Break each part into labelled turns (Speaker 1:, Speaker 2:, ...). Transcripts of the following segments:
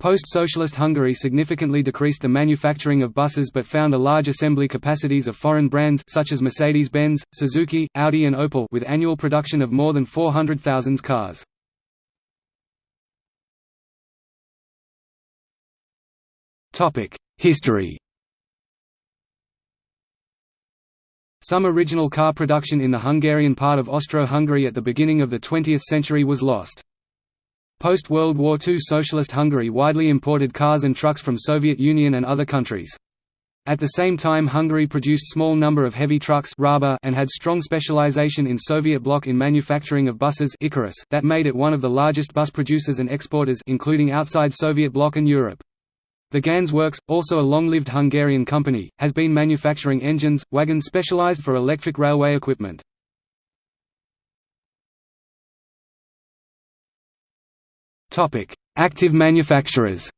Speaker 1: Post-socialist Hungary significantly decreased the manufacturing of buses but found a large assembly capacities of foreign brands such as Mercedes-Benz, Suzuki, Audi and Opel with annual production of more than 400,000 cars. History Some original car production in the Hungarian part of Austro-Hungary at the beginning of the 20th century was lost. Post-World War II Socialist Hungary widely imported cars and trucks from Soviet Union and other countries. At the same time Hungary produced small number of heavy trucks and had strong specialization in Soviet bloc in manufacturing of buses Ikarus that made it one of the largest bus producers and exporters including outside Soviet bloc and Europe. The Ganz Works, also a long-lived Hungarian company, has been manufacturing engines, wagons specialized for electric railway equipment. Topic: Active manufacturers.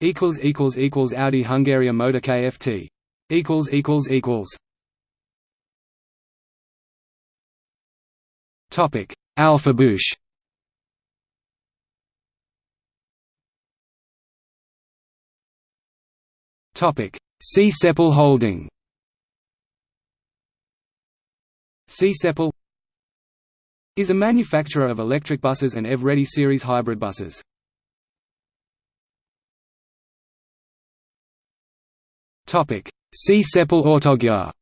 Speaker 1: Equals equals equals Audi Hungaria Motor Kft. Equals equals equals. Topic: Alfabusz. Topic: Csepel Holding. Csepel is a manufacturer of electric buses and EV-ready series hybrid buses. Csepel Autogyar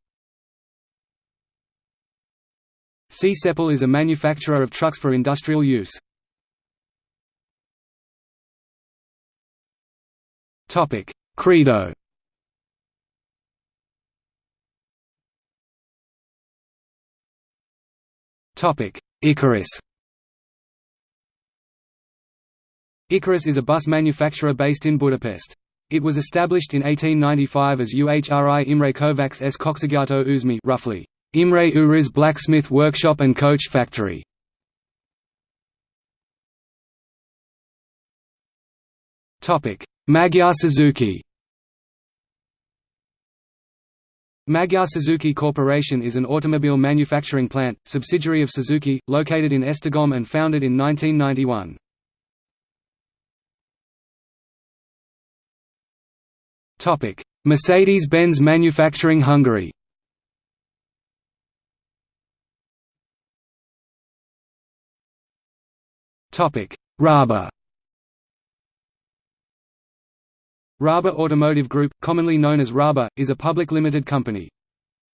Speaker 1: Csepel is a manufacturer of trucks for industrial use. Topic: Credo. Topic: Ikarus Ikarus is a bus manufacturer based in Budapest. It was established in 1895 as UHRI Imre Kovács s Coxigyato Uzmi roughly, Imre Uhri's blacksmith workshop and coach factory. Magyar Suzuki Magyar Suzuki Corporation is an automobile manufacturing plant, subsidiary of Suzuki, located in Esztergom and founded in 1991. Mercedes-Benz Manufacturing Hungary. Raba Raba Automotive Group, commonly known as Raba, is a public limited company.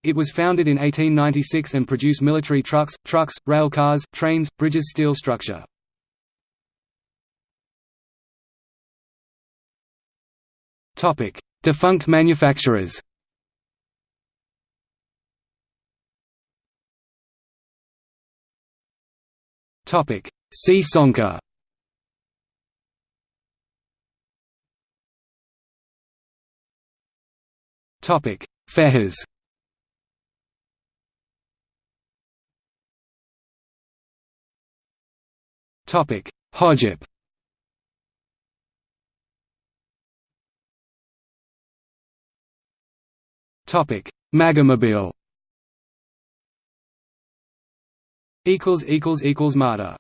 Speaker 1: It was founded in 1896 and produce military trucks, trucks, rail cars, trains, bridges steel structure. Defunct manufacturers Csonka Topic: Fehers. Topic: Hojip. Topic: Magomobil. Equals equals equals Marta.